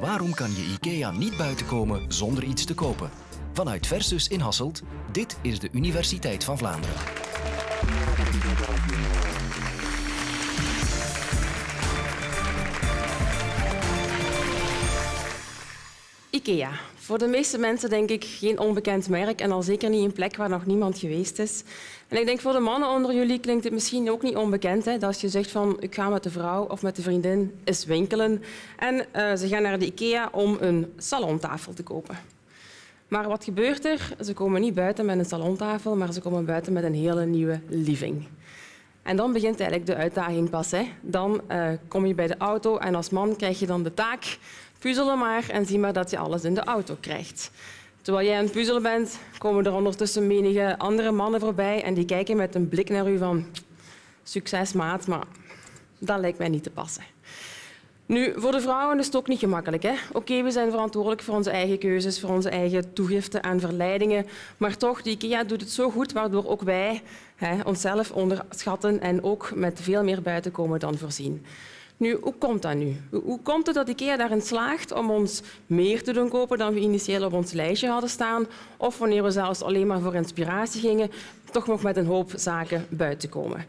Waarom kan je IKEA niet buiten komen zonder iets te kopen? Vanuit Versus in Hasselt, dit is de Universiteit van Vlaanderen. IKEA. Voor de meeste mensen denk ik geen onbekend merk en al zeker niet een plek waar nog niemand geweest is. En ik denk voor de mannen onder jullie klinkt het misschien ook niet onbekend hè, dat als je zegt van ik ga met de vrouw of met de vriendin eens winkelen en uh, ze gaan naar de IKEA om een salontafel te kopen. Maar wat gebeurt er? Ze komen niet buiten met een salontafel, maar ze komen buiten met een hele nieuwe living. En dan begint eigenlijk de uitdaging pas. Hè. Dan uh, kom je bij de auto en als man krijg je dan de taak puzzelen maar en zie maar dat je alles in de auto krijgt. Terwijl jij aan het puzzelen bent, komen er ondertussen menige andere mannen voorbij en die kijken met een blik naar u van succes maat, maar dat lijkt mij niet te passen. Nu, voor de vrouwen is het ook niet gemakkelijk. Oké, we zijn verantwoordelijk voor onze eigen keuzes, voor onze eigen toegiften en verleidingen. Maar toch, de IKEA doet het zo goed, waardoor ook wij hè, onszelf onderschatten en ook met veel meer buiten komen dan voorzien. Nu, hoe komt dat nu? Hoe komt het dat IKEA daarin slaagt om ons meer te doen kopen dan we initieel op ons lijstje hadden staan? Of wanneer we zelfs alleen maar voor inspiratie gingen, toch nog met een hoop zaken buiten komen?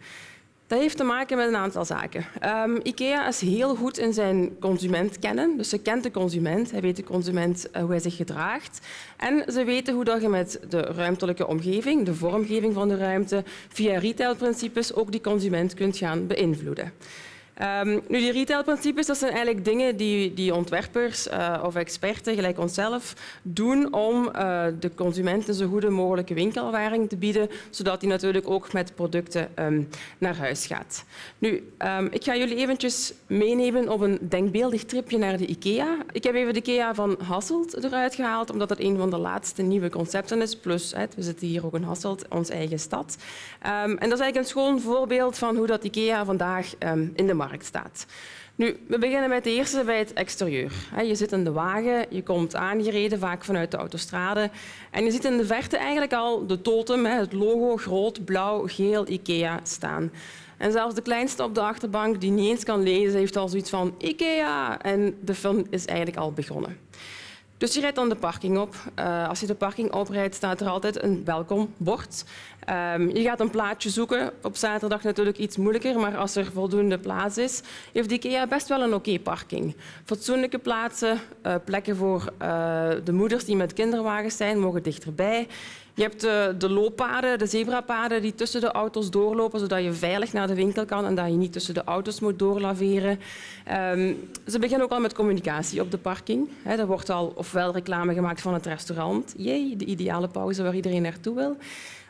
Dat heeft te maken met een aantal zaken. Um, IKEA is heel goed in zijn consument kennen. Dus ze kent de consument, hij weet de consument uh, hoe hij zich gedraagt. En ze weten hoe dat je met de ruimtelijke omgeving, de vormgeving van de ruimte, via retailprincipes ook die consument kunt gaan beïnvloeden. Um, nu, die retailprincipes dat zijn eigenlijk dingen die, die ontwerpers uh, of experten, gelijk onszelf, doen om uh, de consument een zo goede mogelijke winkelervaring te bieden, zodat hij natuurlijk ook met producten um, naar huis gaat. Nu, um, ik ga jullie eventjes meenemen op een denkbeeldig tripje naar de IKEA. Ik heb even de IKEA van Hasselt eruit gehaald, omdat het een van de laatste nieuwe concepten is. Plus, we zitten hier ook in Hasselt, onze eigen stad. en dat is eigenlijk een schoon voorbeeld van hoe dat IKEA vandaag in de staat. Nu, we beginnen met de eerste bij het exterieur. Je zit in de wagen, je komt aangereden, vaak vanuit de autostrade. En je ziet in de verte eigenlijk al de totem, het logo groot, blauw, geel, IKEA staan. En zelfs de kleinste op de achterbank die niet eens kan lezen, heeft al zoiets van IKEA. En de film is eigenlijk al begonnen. Dus je rijdt dan de parking op. Uh, als je de parking oprijdt, staat er altijd een welkombord. Um, je gaat een plaatsje zoeken. Op zaterdag natuurlijk iets moeilijker, maar als er voldoende plaats is, heeft IKEA best wel een oké parking. Fatsoenlijke plaatsen, uh, plekken voor uh, de moeders die met kinderwagens zijn, mogen dichterbij. Je hebt de, de looppaden, de zebrapaden die tussen de auto's doorlopen, zodat je veilig naar de winkel kan en dat je niet tussen de auto's moet doorlaveren. Um, ze beginnen ook al met communicatie op de parking. Er wordt al ofwel reclame gemaakt van het restaurant, jee, de ideale pauze waar iedereen naartoe wil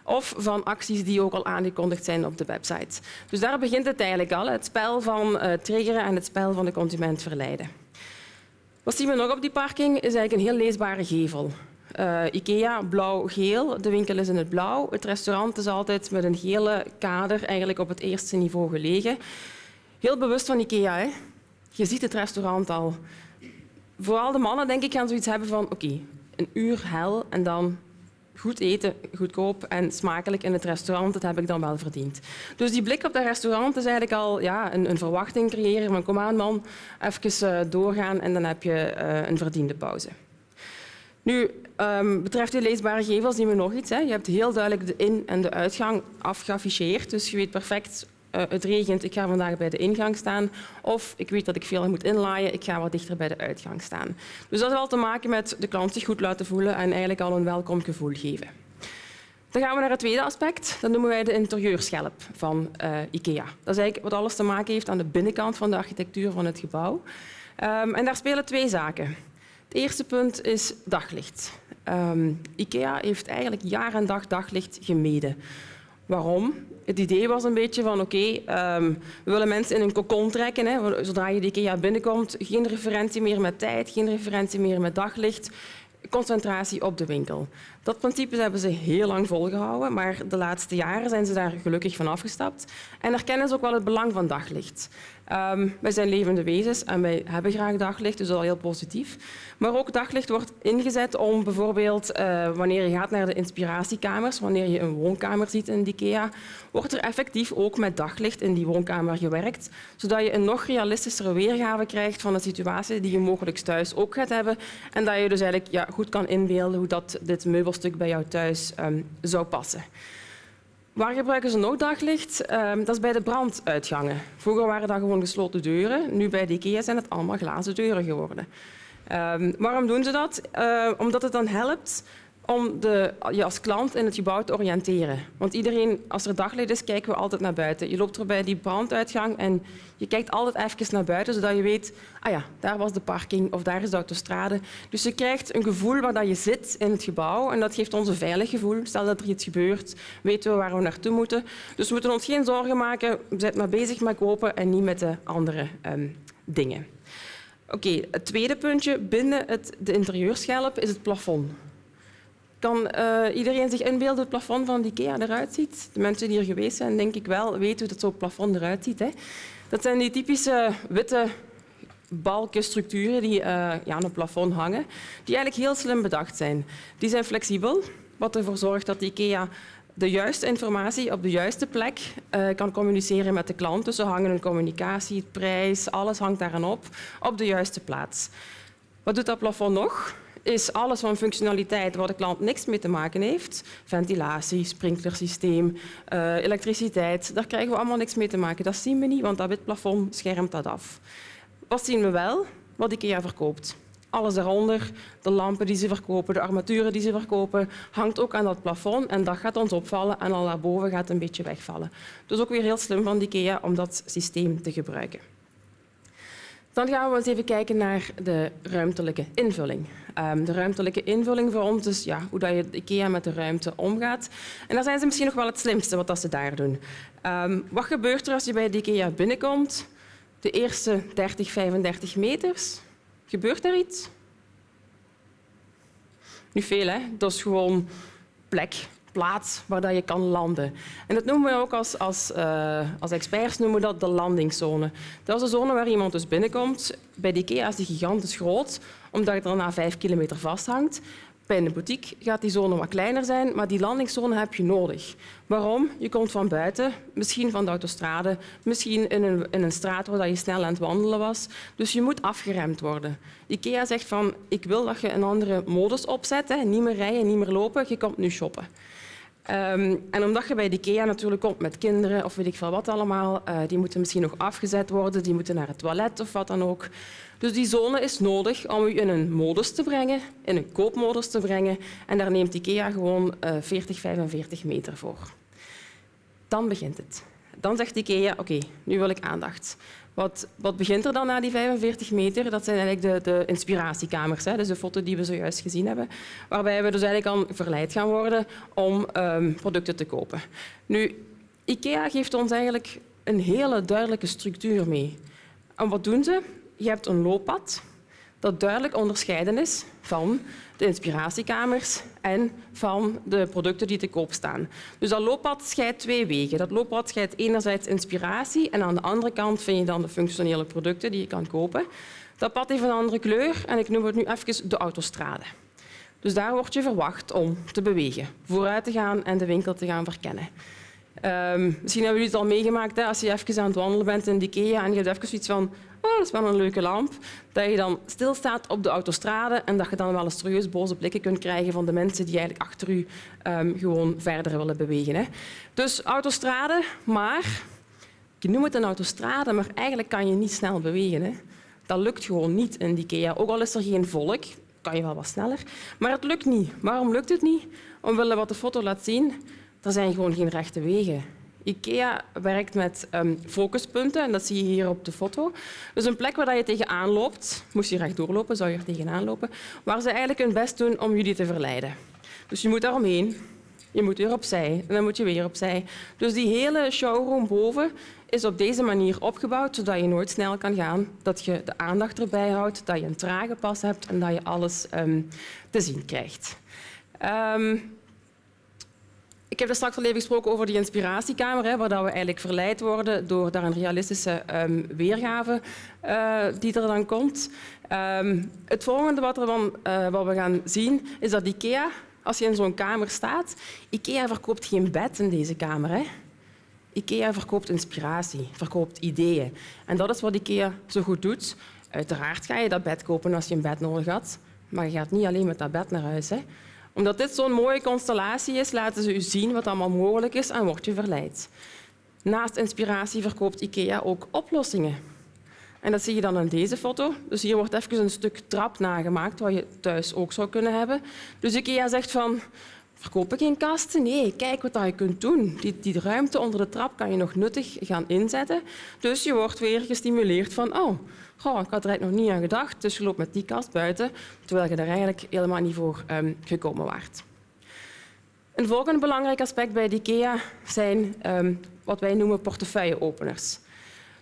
of van acties die ook al aangekondigd zijn op de website. Dus daar begint het eigenlijk al, het spel van uh, triggeren en het spel van de consument verleiden. Wat zien we nog op die parking? is eigenlijk een heel leesbare gevel. Uh, Ikea, blauw-geel. De winkel is in het blauw. Het restaurant is altijd met een gele kader eigenlijk op het eerste niveau gelegen. Heel bewust van Ikea. Hè? Je ziet het restaurant al. Vooral de mannen denk ik gaan zoiets hebben van oké, een uur hel en dan goed eten, goedkoop en smakelijk in het restaurant, dat heb ik dan wel verdiend. Dus die blik op dat restaurant is eigenlijk al ja, een, een verwachting creëren van kom aan man, even uh, doorgaan en dan heb je uh, een verdiende pauze. Nu, um, betreft die leesbare gevels zien we nog iets. Hè. Je hebt heel duidelijk de in- en de uitgang afgeafficheerd, dus je weet perfect uh, het regent, ik ga vandaag bij de ingang staan. Of ik weet dat ik veel moet inlaaien, ik ga wat dichter bij de uitgang staan. Dus dat heeft wel te maken met de klant zich goed laten voelen en eigenlijk al een welkom gevoel geven. Dan gaan we naar het tweede aspect. Dat noemen wij de interieurschelp van uh, IKEA. Dat is eigenlijk wat alles te maken heeft aan de binnenkant van de architectuur van het gebouw. Um, en daar spelen twee zaken. Het eerste punt is daglicht. Um, IKEA heeft eigenlijk jaar en dag daglicht gemeden. Waarom? Het idee was een beetje van oké, um, we willen mensen in een kokon trekken. Hè. Zodra je IKEA binnenkomt, geen referentie meer met tijd, geen referentie meer met daglicht, concentratie op de winkel. Dat principe hebben ze heel lang volgehouden, maar de laatste jaren zijn ze daar gelukkig van afgestapt en erkennen ze ook wel het belang van daglicht. Um, wij zijn levende wezens en wij hebben graag daglicht, dus dat is al heel positief. Maar ook daglicht wordt ingezet om bijvoorbeeld uh, wanneer je gaat naar de inspiratiekamers, wanneer je een woonkamer ziet in IKEA, wordt er effectief ook met daglicht in die woonkamer gewerkt, zodat je een nog realistischere weergave krijgt van de situatie die je mogelijk thuis ook gaat hebben en dat je dus eigenlijk ja, goed kan inbeelden hoe dat dit meubelstuk bij jou thuis um, zou passen. Waar gebruiken ze nog daglicht? Um, dat is bij de branduitgangen. Vroeger waren dat gewoon gesloten deuren. Nu bij de IKEA zijn het allemaal glazen deuren geworden. Um, waarom doen ze dat? Omdat het dan helpt om de, je als klant in het gebouw te oriënteren. Want iedereen, als er daglicht is, kijken we altijd naar buiten. Je loopt er bij die branduitgang en je kijkt altijd even naar buiten, zodat je weet, ah ja, daar was de parking of daar is de autostrade. Dus je krijgt een gevoel waar dat je zit in het gebouw en dat geeft ons een veilig gevoel. Stel dat er iets gebeurt, weten we waar we naartoe moeten. Dus we moeten ons geen zorgen maken. We zijn maar bezig met kopen en niet met de andere um, dingen. Oké, het tweede puntje binnen het, de interieurschelp is het plafond. Kan uh, iedereen zich inbeelden hoe het plafond van IKEA eruit ziet? De mensen die hier geweest zijn, denk ik wel, weten hoe het zo'n plafond eruit ziet. Hè? Dat zijn die typische witte balken, structuren die uh, ja, aan een plafond hangen, die eigenlijk heel slim bedacht zijn. Die zijn flexibel, wat ervoor zorgt dat IKEA de juiste informatie op de juiste plek uh, kan communiceren met de klant. Dus ze hangen hun communicatie, prijs, alles hangt daaraan op, op de juiste plaats. Wat doet dat plafond nog? Is alles van functionaliteit waar de klant niks mee te maken heeft. Ventilatie, sprinklersysteem, uh, elektriciteit, daar krijgen we allemaal niks mee te maken. Dat zien we niet, want dat wit plafond schermt dat af. Wat zien we wel? Wat IKEA verkoopt. Alles daaronder, de lampen die ze verkopen, de armaturen die ze verkopen, hangt ook aan dat plafond en dat gaat ons opvallen en al daarboven gaat een beetje wegvallen. Dus ook weer heel slim van IKEA om dat systeem te gebruiken. Dan gaan we eens even kijken naar de ruimtelijke invulling. Um, de ruimtelijke invulling voor ons is ja, hoe dat je IKEA met de ruimte omgaat. En daar zijn ze misschien nog wel het slimste wat ze daar doen. Um, wat gebeurt er als je bij de IKEA binnenkomt? De eerste 30, 35 meters. Gebeurt er iets? Niet veel, hè? Dat is gewoon plek plaats waar dat je kan landen. En dat noemen we ook als, als, uh, als experts noemen we dat de landingszone. Dat is de zone waar iemand dus binnenkomt. Bij de IKEA is die gigantisch groot, omdat het er na vijf kilometer vasthangt. Bij een boutique gaat die zone wat kleiner zijn, maar die landingszone heb je nodig. Waarom? Je komt van buiten, misschien van de autostrade, misschien in een, in een straat waar je snel aan het wandelen was. Dus je moet afgeremd worden. IKEA zegt van, ik wil dat je een andere modus opzet, hè. niet meer rijden, niet meer lopen, je komt nu shoppen. Um, en omdat je bij de IKEA natuurlijk komt met kinderen of weet ik veel wat allemaal, uh, die moeten misschien nog afgezet worden, die moeten naar het toilet of wat dan ook. Dus die zone is nodig om u in een modus te brengen, in een koopmodus te brengen. En daar neemt IKEA gewoon uh, 40, 45 meter voor. Dan begint het. Dan zegt IKEA, oké, nu wil ik aandacht. Wat, wat, begint er dan na die 45 meter? Dat zijn eigenlijk de, de inspiratiekamers, hè? dus de foto die we zojuist gezien hebben, waarbij we dus eigenlijk al verleid gaan worden om um, producten te kopen. Nu, IKEA geeft ons eigenlijk een hele duidelijke structuur mee. En wat doen ze? Je hebt een looppad dat duidelijk onderscheiden is van de inspiratiekamers en van de producten die te koop staan. Dus dat looppad scheidt twee wegen. Dat looppad scheidt enerzijds inspiratie en aan de andere kant vind je dan de functionele producten die je kan kopen. Dat pad heeft een andere kleur en ik noem het nu even de autostrade. Dus daar word je verwacht om te bewegen, vooruit te gaan en de winkel te gaan verkennen. Um, misschien hebben jullie het al meegemaakt, hè, als je even aan het wandelen bent in de IKEA en je hebt even zoiets van oh, dat is wel een leuke lamp, dat je dan stilstaat op de autostrade en dat je dan wel eens serieus boze blikken kunt krijgen van de mensen die eigenlijk achter u um, gewoon verder willen bewegen. Hè. Dus autostrade, maar je noemt het een autostrade, maar eigenlijk kan je niet snel bewegen. Hè. Dat lukt gewoon niet in die IKEA. Ook al is er geen volk, kan je wel wat sneller, maar het lukt niet. Waarom lukt het niet? Omwille wat de foto laat zien, er zijn gewoon geen rechte wegen. IKEA werkt met um, focuspunten en dat zie je hier op de foto. Dus een plek waar je tegenaan loopt, moest je recht doorlopen, zou je er tegenaan lopen, waar ze eigenlijk hun best doen om jullie te verleiden. Dus je moet daaromheen, je moet weer opzij en dan moet je weer opzij. Dus die hele showroom boven is op deze manier opgebouwd, zodat je nooit snel kan gaan, dat je de aandacht erbij houdt, dat je een trage pas hebt en dat je alles um, te zien krijgt. Ik heb er straks al even gesproken over die inspiratiekamer, hè, waar dat we eigenlijk verleid worden door daar een realistische um, weergave uh, die er dan komt. Um, het volgende wat, er dan, uh, wat we gaan zien is dat IKEA, als je in zo'n kamer staat, IKEA verkoopt geen bed in deze kamer. Hè. IKEA verkoopt inspiratie, verkoopt ideeën. En dat is wat IKEA zo goed doet. Uiteraard ga je dat bed kopen als je een bed nodig had, maar je gaat niet alleen met dat bed naar huis. Hè omdat dit zo'n mooie constellatie is, laten ze u zien wat allemaal mogelijk is en word je verleid. Naast inspiratie verkoopt IKEA ook oplossingen. En dat zie je dan in deze foto. Dus hier wordt even een stuk trap nagemaakt, wat je thuis ook zou kunnen hebben. Dus IKEA zegt van, verkopen geen kasten? Nee, kijk wat je kunt doen. Die, die ruimte onder de trap kan je nog nuttig gaan inzetten. Dus je wordt weer gestimuleerd van, oh, Goh, ik had er nog niet aan gedacht, dus je loopt met die kast buiten, terwijl je er eigenlijk helemaal niet voor um, gekomen waart. Een volgende belangrijk aspect bij IKEA zijn um, wat wij noemen portefeuilleopeners.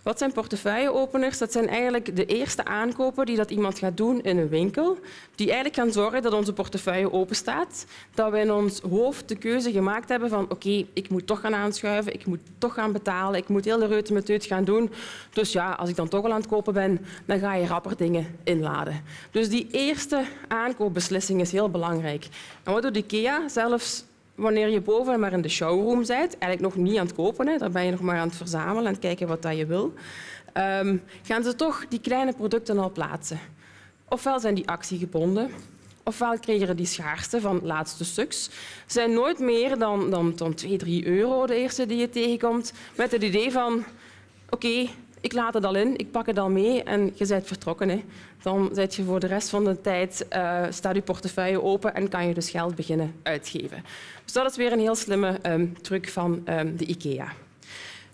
Wat zijn portefeuilleopeners? Dat zijn eigenlijk de eerste aankopen die dat iemand gaat doen in een winkel, die eigenlijk gaan zorgen dat onze portefeuille open staat, dat we in ons hoofd de keuze gemaakt hebben van oké, ik moet toch gaan aanschuiven, ik moet toch gaan betalen, ik moet heel de reutemeteut gaan doen. Dus ja, als ik dan toch al aan het kopen ben, dan ga je rapper dingen inladen. Dus die eerste aankoopbeslissing is heel belangrijk. En wat doet IKEA? Zelfs wanneer je boven maar in de showroom bent, eigenlijk nog niet aan het kopen, hè, daar ben je nog maar aan het verzamelen en kijken wat je wil, um, gaan ze toch die kleine producten al plaatsen. Ofwel zijn die actiegebonden, ofwel creëren die schaarste van laatste stuks. zijn nooit meer dan, dan, dan 2, 3 euro de eerste die je tegenkomt, met het idee van oké, ik laat het al in, ik pak het al mee en je bent vertrokken. Hè. Dan zet je voor de rest van de tijd, uh, staat je portefeuille open en kan je dus geld beginnen uitgeven. Dus dat is weer een heel slimme um, truc van um, de IKEA.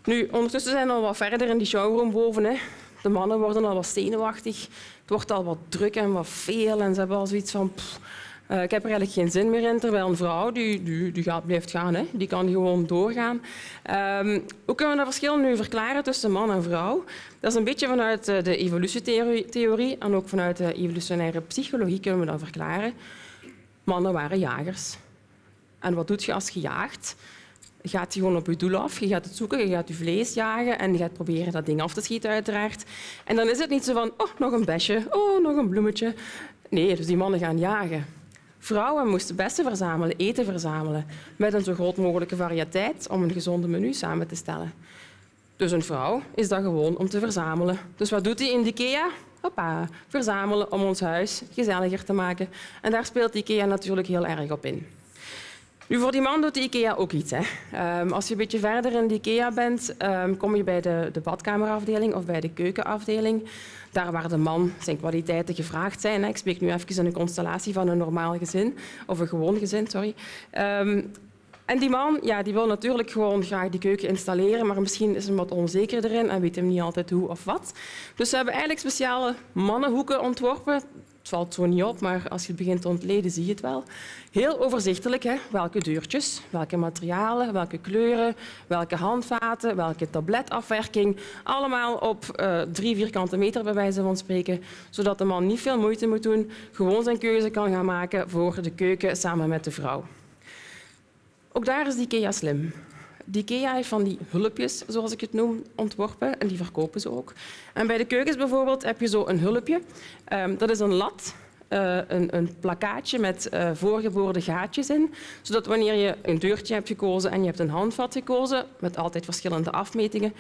Nu, ondertussen zijn we al wat verder in die showroom boven. Hè. De mannen worden al wat zenuwachtig. Het wordt al wat druk en wat veel en ze hebben al zoiets van... uh, ik heb er eigenlijk geen zin meer in, terwijl een vrouw die, die, die gaat, blijft gaan. Hè. Die kan gewoon doorgaan. Um, hoe kunnen we dat verschil nu verklaren tussen man en vrouw? Dat is een beetje vanuit eh, de evolutietheorie en ook vanuit de evolutionaire psychologie kunnen we dat verklaren. Mannen waren jagers. En wat doet je als je jaagt? Je gewoon op je doel af, je gaat het zoeken, je gaat je vlees jagen en je gaat proberen dat ding af te schieten uiteraard. En dan is het niet zo van, oh, nog een besje, oh, nog een bloemetje. Nee, dus die mannen gaan jagen. Vrouwen moesten bessen verzamelen, eten verzamelen, met een zo groot mogelijke variëteit om een gezonde menu samen te stellen. Dus een vrouw is dat gewoon om te verzamelen. Dus wat doet hij in de IKEA? Hoppa, verzamelen om ons huis gezelliger te maken. En daar speelt IKEA natuurlijk heel erg op in. Nu, voor die man doet IKEA ook iets. Um, als je een beetje verder in de IKEA bent, um, kom je bij de, de badkamerafdeling of bij de keukenafdeling. Daar waar de man zijn kwaliteiten gevraagd zijn. Ik spreek nu even in een constellatie van een normaal gezin, of een gewoon gezin, sorry. Um, en die man ja, die wil natuurlijk gewoon graag die keuken installeren, maar misschien is hij wat onzeker erin en weet hem niet altijd hoe of wat. Dus we hebben eigenlijk speciale mannenhoeken ontworpen het valt zo niet op, maar als je het begint te ontleden, zie je het wel. Heel overzichtelijk, hè? welke deurtjes, welke materialen, welke kleuren, welke handvaten, welke tabletafwerking. Allemaal op uh, drie vierkante meter, bij wijze van spreken, zodat de man niet veel moeite moet doen, gewoon zijn keuze kan gaan maken voor de keuken samen met de vrouw. Ook daar is IKEA slim. Die IKEA heeft van die hulpjes, zoals ik het noem, ontworpen en die verkopen ze ook. En bij de keukens bijvoorbeeld heb je zo een hulpje. Um, dat is een lat, uh, een, een, plakkaatje met uh, voorgeboorde gaatjes in, zodat wanneer je een deurtje hebt gekozen en je hebt een handvat gekozen, met altijd verschillende afmetingen,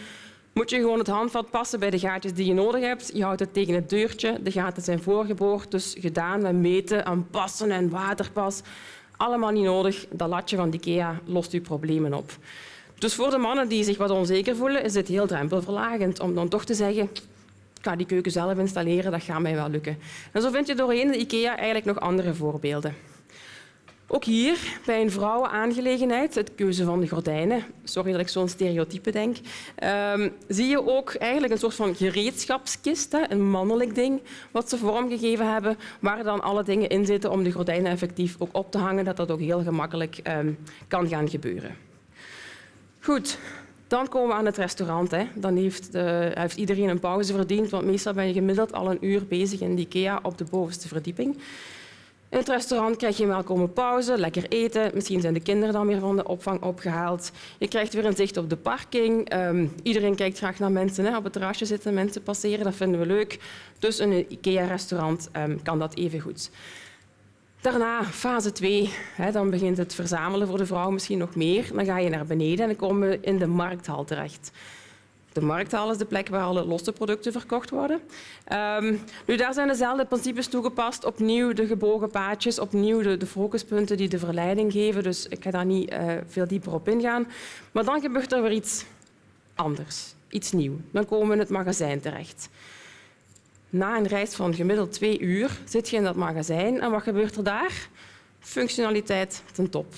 moet je gewoon het handvat passen bij de gaatjes die je nodig hebt. Je houdt het tegen het deurtje, de gaten zijn voorgeboord, dus gedaan met meten en passen en waterpas. Allemaal niet nodig. Dat latje van IKEA lost je problemen op. Dus voor de mannen die zich wat onzeker voelen, is het heel drempelverlagend om dan toch te zeggen ik ga die keuken zelf installeren, dat gaat mij wel lukken. En zo vind je doorheen de IKEA eigenlijk nog andere voorbeelden. Ook hier, bij een vrouwenaangelegenheid, het keuze van de gordijnen, sorry dat ik zo'n stereotype denk, um, zie je ook eigenlijk een soort van gereedschapskist, een mannelijk ding, wat ze vormgegeven hebben, waar dan alle dingen in zitten om de gordijnen effectief ook op te hangen, dat dat ook heel gemakkelijk um, kan gaan gebeuren. Goed, dan komen we aan het restaurant. Hè. Dan heeft, de, heeft, iedereen een pauze verdiend, want meestal ben je gemiddeld al een uur bezig in de IKEA op de bovenste verdieping. In het restaurant krijg je een welkome pauze, lekker eten. Misschien zijn de kinderen dan weer van de opvang opgehaald. Je krijgt weer een zicht op de parking. Um, iedereen kijkt graag naar mensen. Hè. Op het terrasje zitten mensen passeren, dat vinden we leuk. Dus een IKEA-restaurant um, kan dat even goed. Daarna, fase 2, hè, dan begint het verzamelen voor de vrouw misschien nog meer. Dan ga je naar beneden en dan komen we in de markthal terecht. De markthal is de plek waar alle losse producten verkocht worden. Um, nu, daar zijn dezelfde principes toegepast. Opnieuw de gebogen paadjes, opnieuw de, de focuspunten die de verleiding geven. Dus ik ga daar niet uh, veel dieper op ingaan. Maar dan gebeurt er weer iets anders, iets nieuws. Dan komen we in het magazijn terecht. Na een reis van gemiddeld twee uur zit je in dat magazijn en wat gebeurt er daar? Functionaliteit ten top.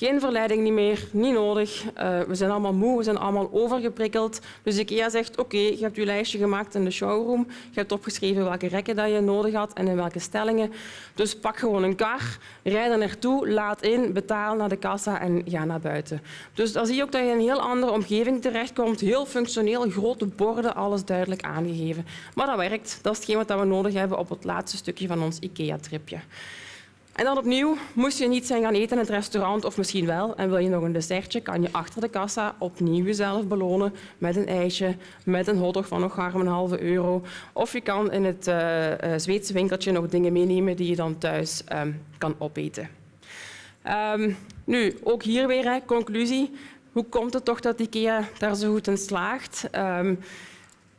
Geen verleiding niet meer, niet nodig. Uh, we zijn allemaal moe, we zijn allemaal overgeprikkeld. Dus IKEA zegt, oké, je hebt je lijstje gemaakt in de showroom. Je hebt opgeschreven welke rekken dat je nodig had en in welke stellingen. Dus pak gewoon een kar, rijd er naartoe, laat in, betaal naar de kassa en ga naar buiten. Dus dan zie je ook dat je in een heel andere omgeving terechtkomt. Heel functioneel, grote borden, alles duidelijk aangegeven. Maar dat werkt. Dat is hetgeen wat we nodig hebben op het laatste stukje van ons IKEA-tripje. En dan opnieuw, moest je niet zijn gaan eten in het restaurant, of misschien wel, en wil je nog een dessertje, kan je achter de kassa opnieuw jezelf belonen met een ijsje, met een hotdog van nog een halve euro. Of je kan in het uh, Zweedse winkeltje nog dingen meenemen die je dan thuis um, kan opeten. Um, nu, ook hier weer, hè, conclusie. Hoe komt het toch dat IKEA daar zo goed in slaagt? Um,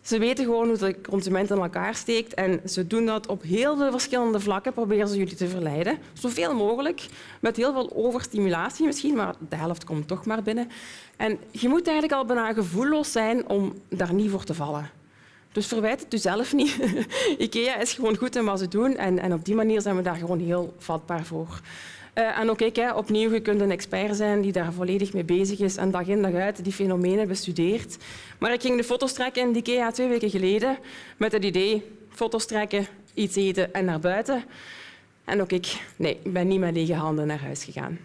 ze weten gewoon hoe de consument in elkaar steekt en ze doen dat op heel veel verschillende vlakken. Proberen ze jullie te verleiden, zoveel mogelijk, met heel veel overstimulatie misschien, maar de helft komt toch maar binnen. En je moet eigenlijk al bijna gevoelloos zijn om daar niet voor te vallen. Dus verwijt het jezelf niet. IKEA is gewoon goed in wat ze doen en, en op die manier zijn we daar gewoon heel vatbaar voor. Uh, en ook ik, hè, opnieuw, je kunt een expert zijn die daar volledig mee bezig is en dag in dag uit die fenomenen bestudeert. Maar ik ging de foto's trekken in IKEA twee weken geleden met het idee foto's trekken, iets eten en naar buiten. En ook ik, nee, ik ben niet met lege handen naar huis gegaan.